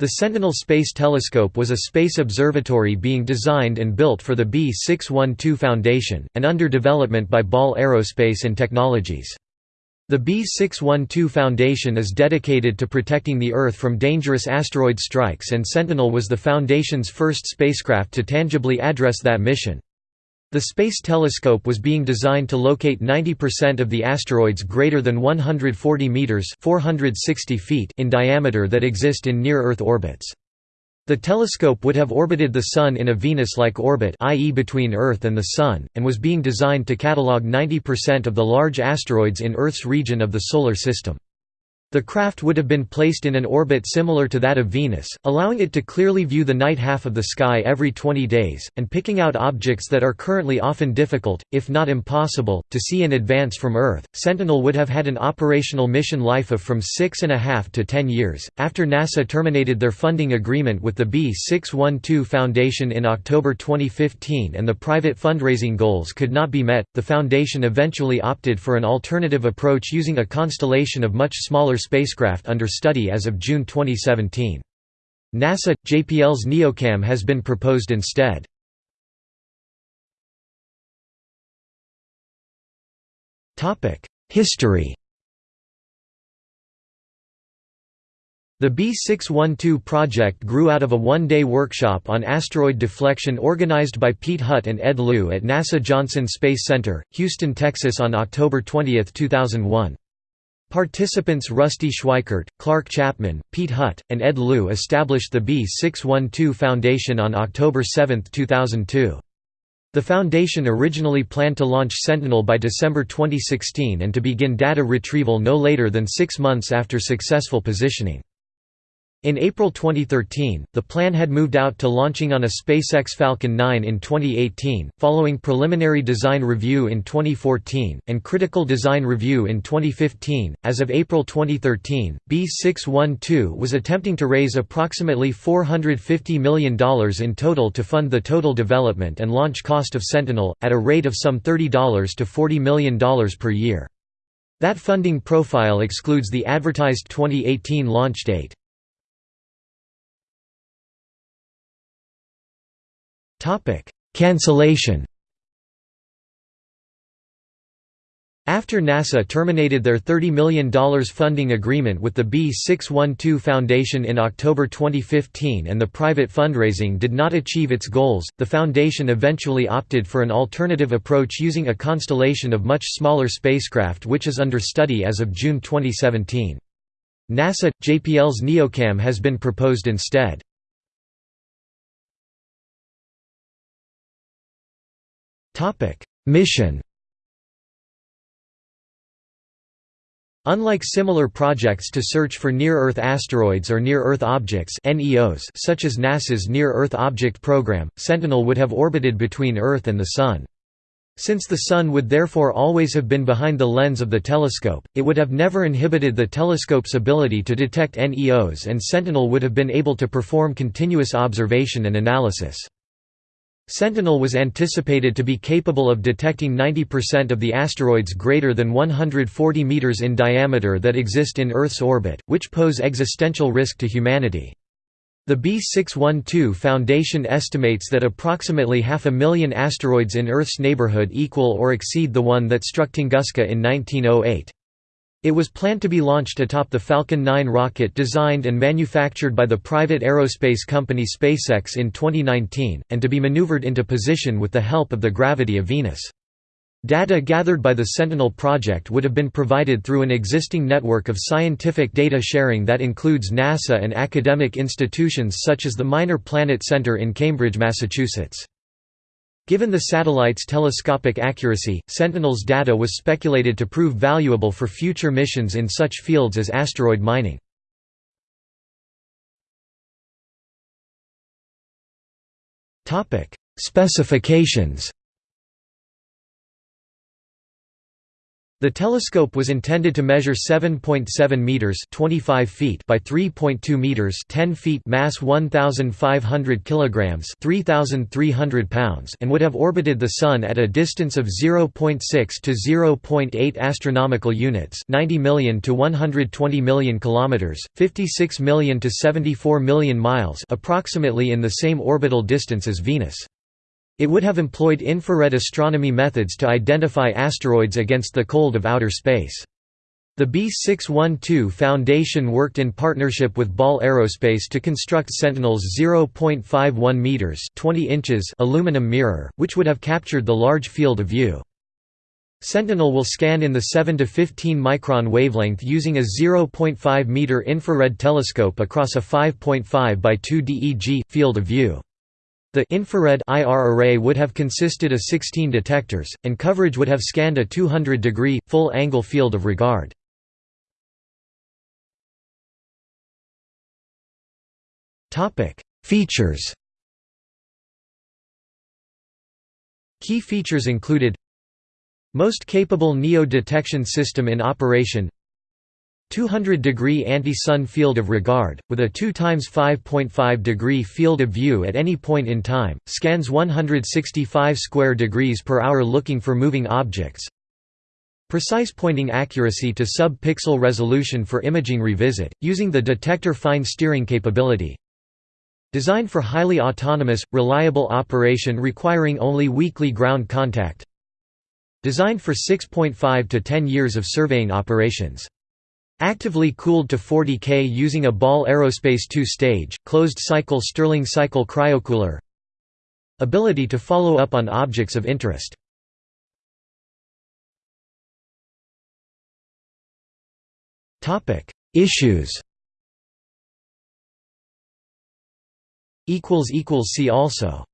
The Sentinel Space Telescope was a space observatory being designed and built for the B612 Foundation, and under development by Ball Aerospace and Technologies. The B612 Foundation is dedicated to protecting the Earth from dangerous asteroid strikes and Sentinel was the Foundation's first spacecraft to tangibly address that mission. The Space Telescope was being designed to locate 90% of the asteroids greater than 140 meters (460 feet) in diameter that exist in near-Earth orbits. The telescope would have orbited the Sun in a Venus-like orbit i.e. between Earth and the Sun, and was being designed to catalogue 90% of the large asteroids in Earth's region of the Solar System. The craft would have been placed in an orbit similar to that of Venus, allowing it to clearly view the night half of the sky every 20 days, and picking out objects that are currently often difficult, if not impossible, to see in advance from Earth. Sentinel would have had an operational mission life of from six and a half to ten years. After NASA terminated their funding agreement with the B612 Foundation in October 2015 and the private fundraising goals could not be met, the Foundation eventually opted for an alternative approach using a constellation of much smaller spacecraft under study as of June 2017. NASA – JPL's NEOCAM has been proposed instead. History The B612 project grew out of a one-day workshop on asteroid deflection organized by Piet Hut and Ed Lu at NASA Johnson Space Center, Houston, Texas on October 20, 2001. Participants Rusty Schweickart, Clark Chapman, Piet Hut, and Ed Lu established the B612 Foundation on October 7, 2002. The foundation originally planned to launch Sentinel by December 2016 and to begin data retrieval no later than six months after successful positioning. In April 2013, the plan had moved out to launching on a SpaceX Falcon 9 in 2018, following preliminary design review in 2014, and critical design review in 2015. As of April 2013, B612 was attempting to raise approximately $450 million in total to fund the total development and launch cost of Sentinel, at a rate of some $30 to $40 million per year. That funding profile excludes the advertised 2018 launch date. Topic: Cancellation. After NASA terminated their $30 million funding agreement with the B612 Foundation in October 2015 and the private fundraising did not achieve its goals, the foundation eventually opted for an alternative approach using a constellation of much smaller spacecraft which is under study as of June 2017. NASA – JPL's NEOCAM has been proposed instead. Mission Unlike similar projects to search for near-Earth asteroids or near-Earth objects such as NASA's Near-Earth Object Program, Sentinel would have orbited between Earth and the Sun. Since the Sun would therefore always have been behind the lens of the telescope, it would have never inhibited the telescope's ability to detect NEOs and Sentinel would have been able to perform continuous observation and analysis. Sentinel was anticipated to be capable of detecting 90% of the asteroids greater than 140 meters in diameter that exist in Earth's orbit, which pose existential risk to humanity. The B612 Foundation estimates that approximately half a million asteroids in Earth's neighborhood equal or exceed the one that struck Tunguska in 1908. It was planned to be launched atop the Falcon 9 rocket designed and manufactured by the private aerospace company SpaceX in 2019, and to be maneuvered into position with the help of the gravity of Venus. Data gathered by the Sentinel project would have been provided through an existing network of scientific data sharing that includes NASA and academic institutions such as the Minor Planet Center in Cambridge, Massachusetts. Given the satellite's telescopic accuracy, Sentinel's data was speculated to prove valuable for future missions in such fields as asteroid mining. Specifications The telescope was intended to measure 7.7 meters (25 feet) by 3.2 meters (10 feet), mass 1500 kilograms (3300 pounds), and would have orbited the sun at a distance of 0.6 to 0.8 astronomical units, 90 million to 120 million kilometers, 56 million to 74 million miles, approximately in the same orbital distance as Venus. It would have employed infrared astronomy methods to identify asteroids against the cold of outer space. The B612 Foundation worked in partnership with Ball Aerospace to construct Sentinel's 0.51 meters (20 inches) aluminum mirror, which would have captured the large field of view. Sentinel will scan in the 7 to 15 micron wavelength using a 0.5 meter infrared telescope across a 5.5 by 2 DEG field of view. The infrared IR array would have consisted of 16 detectors, and coverage would have scanned a 200-degree, full-angle field of regard. Features Key features included Most capable NEO detection system in operation 200 degree anti-sun field of regard, with a 2 times 5.5 degree field of view at any point in time, scans 165 square degrees per hour looking for moving objects. Precise pointing accuracy to sub-pixel resolution for imaging revisit, using the detector fine steering capability. Designed for highly autonomous, reliable operation requiring only weekly ground contact. Designed for 6.5 to 10 years of surveying operations. Actively cooled to 40 K using a Ball Aerospace two-stage, closed-cycle Stirling cycle cryocooler Ability to follow up on objects of interest. Issues. See also